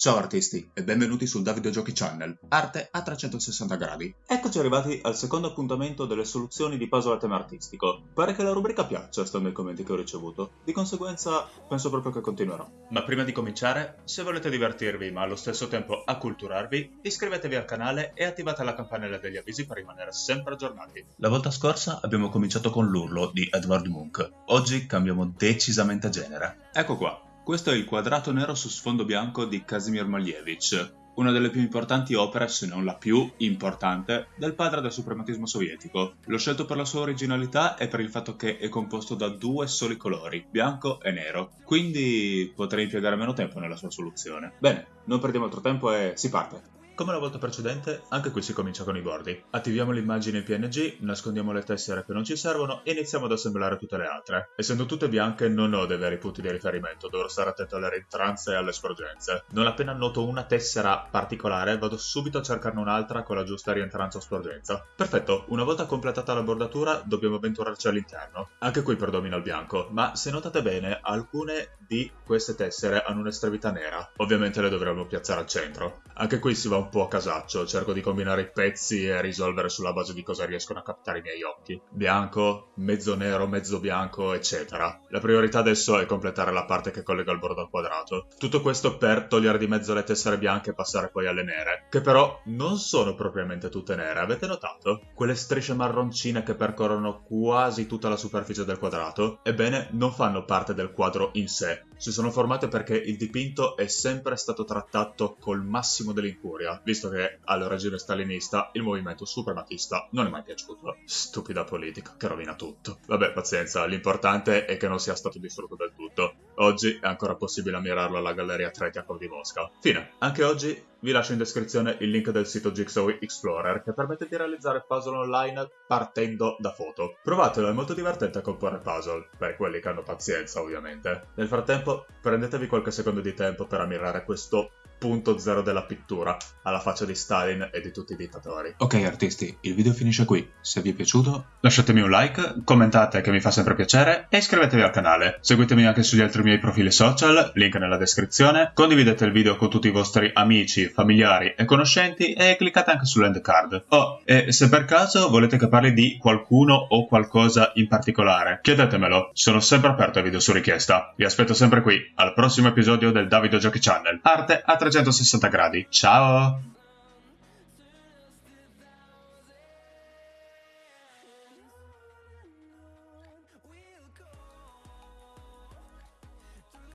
Ciao artisti e benvenuti sul Da Videogiochi Channel, arte a 360 gradi. Eccoci arrivati al secondo appuntamento delle soluzioni di puzzle a tema artistico. Pare che la rubrica piaccia, stando ai commenti che ho ricevuto. Di conseguenza, penso proprio che continuerò. Ma prima di cominciare, se volete divertirvi ma allo stesso tempo acculturarvi, iscrivetevi al canale e attivate la campanella degli avvisi per rimanere sempre aggiornati. La volta scorsa abbiamo cominciato con l'urlo di Edward Munch. Oggi cambiamo decisamente genere. Ecco qua, questo è il quadrato nero su sfondo bianco di Kazimir Malevich, una delle più importanti opere, se non la più importante, del padre del suprematismo sovietico. L'ho scelto per la sua originalità e per il fatto che è composto da due soli colori, bianco e nero, quindi potrei impiegare meno tempo nella sua soluzione. Bene, non perdiamo altro tempo e si parte. Come la volta precedente, anche qui si comincia con i bordi. Attiviamo l'immagine PNG, nascondiamo le tessere che non ci servono e iniziamo ad assemblare tutte le altre. Essendo tutte bianche non ho dei veri punti di riferimento, dovrò stare attento alle rintranze e alle sporgenze. Non appena noto una tessera particolare, vado subito a cercarne un'altra con la giusta rientranza o sporgenza. Perfetto, una volta completata la bordatura dobbiamo avventurarci all'interno. Anche qui predomina il bianco, ma se notate bene, alcune di queste tessere hanno un'estremità nera. Ovviamente le dovremmo piazzare al centro. Anche qui si va un po' a casaccio, cerco di combinare i pezzi e risolvere sulla base di cosa riescono a captare i miei occhi. Bianco, mezzo nero, mezzo bianco, eccetera. La priorità adesso è completare la parte che collega il bordo al quadrato. Tutto questo per togliere di mezzo le tessere bianche e passare poi alle nere, che però non sono propriamente tutte nere, avete notato? Quelle strisce marroncine che percorrono quasi tutta la superficie del quadrato, ebbene non fanno parte del quadro in sé, si sono formate perché il dipinto è sempre stato trattato col massimo dell'incuria, visto che al regime stalinista il movimento suprematista non è mai piaciuto. Stupida politica che rovina tutto. Vabbè, pazienza, l'importante è che non sia stato distrutto del. Oggi è ancora possibile ammirarlo alla Galleria Tretiakov di Mosca. Fine. Anche oggi vi lascio in descrizione il link del sito Jigsaw Explorer che permette di realizzare puzzle online partendo da foto. Provatelo, è molto divertente a comporre puzzle, per quelli che hanno pazienza ovviamente. Nel frattempo prendetevi qualche secondo di tempo per ammirare questo punto zero della pittura, alla faccia di Stalin e di tutti i dittatori. Ok artisti, il video finisce qui. Se vi è piaciuto lasciatemi un like, commentate che mi fa sempre piacere e iscrivetevi al canale. Seguitemi anche sugli altri miei profili social, link nella descrizione. Condividete il video con tutti i vostri amici, familiari e conoscenti e cliccate anche sull'end card. Oh, e se per caso volete che parli di qualcuno o qualcosa in particolare, chiedetemelo. Sono sempre aperto ai video su richiesta. Vi aspetto sempre qui, al prossimo episodio del Davido Giochi Channel. Arte a 360 gradi. Ciao!